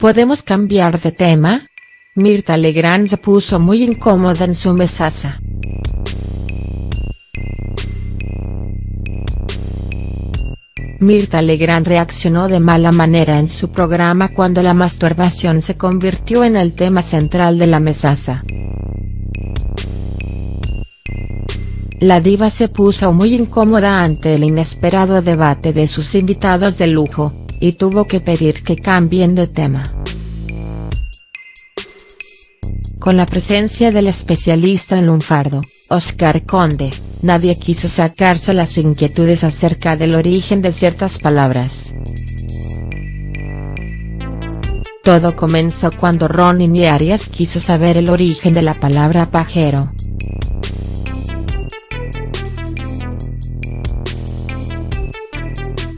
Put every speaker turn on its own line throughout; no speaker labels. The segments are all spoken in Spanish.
¿Podemos cambiar de tema? Mirta Legrand se puso muy incómoda en su mesaza. Mirta Legrand reaccionó de mala manera en su programa cuando la masturbación se convirtió en el tema central de la mesaza. La diva se puso muy incómoda ante el inesperado debate de sus invitados de lujo, y tuvo que pedir que cambien de tema. Con la presencia del especialista en lunfardo, Oscar Conde, nadie quiso sacarse las inquietudes acerca del origen de ciertas palabras. Todo comenzó cuando Ronnie Arias quiso saber el origen de la palabra pajero.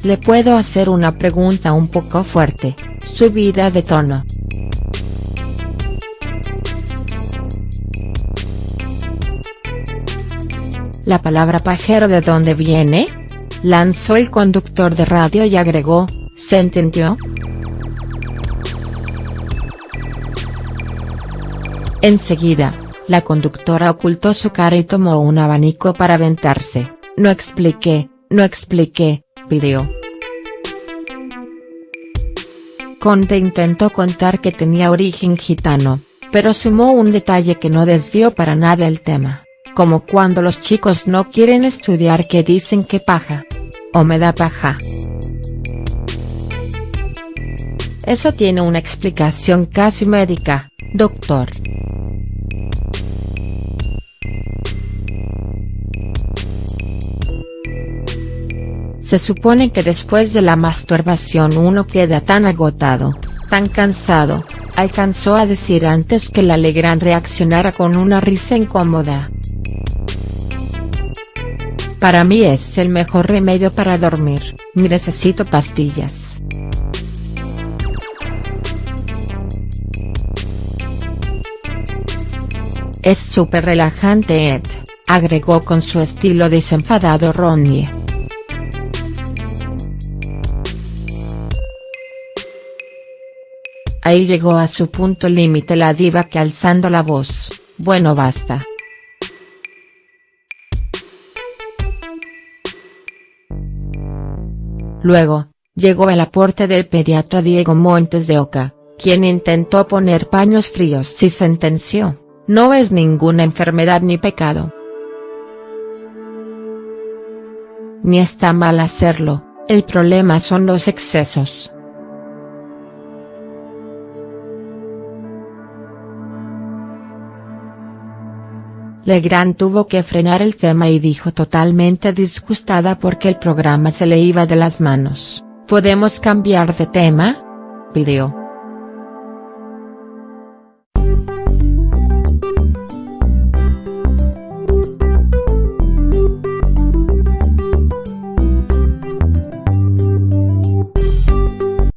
Le puedo hacer una pregunta un poco fuerte, subida de tono. ¿La palabra pajero de dónde viene? Lanzó el conductor de radio y agregó, ¿se entendió?. Enseguida, la conductora ocultó su cara y tomó un abanico para aventarse, no expliqué, no expliqué, pidió. Conde intentó contar que tenía origen gitano, pero sumó un detalle que no desvió para nada el tema como cuando los chicos no quieren estudiar que dicen que paja. O me da paja. Eso tiene una explicación casi médica, doctor. Se supone que después de la masturbación uno queda tan agotado, tan cansado, alcanzó a decir antes que la Legrand reaccionara con una risa incómoda. Para mí es el mejor remedio para dormir, necesito pastillas. Es súper relajante Ed, agregó con su estilo desenfadado Ronnie. Ahí llegó a su punto límite la diva que alzando la voz, bueno basta. Luego, llegó el aporte del pediatra Diego Montes de Oca, quien intentó poner paños fríos y sentenció, no es ninguna enfermedad ni pecado. Ni está mal hacerlo, el problema son los excesos. Legrand tuvo que frenar el tema y dijo totalmente disgustada porque el programa se le iba de las manos, ¿podemos cambiar de tema?, pidió.